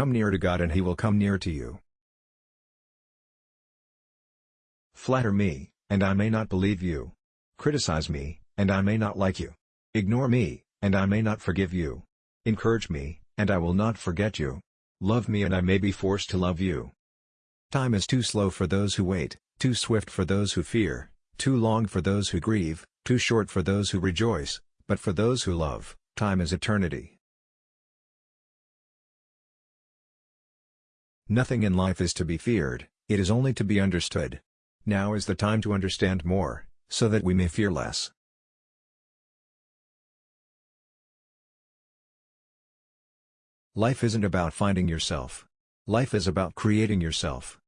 Come near to God and He will come near to you. Flatter me, and I may not believe you. Criticize me, and I may not like you. Ignore me, and I may not forgive you. Encourage me, and I will not forget you. Love me and I may be forced to love you. Time is too slow for those who wait, too swift for those who fear, too long for those who grieve, too short for those who rejoice, but for those who love, time is eternity. Nothing in life is to be feared, it is only to be understood. Now is the time to understand more, so that we may fear less. Life isn't about finding yourself. Life is about creating yourself.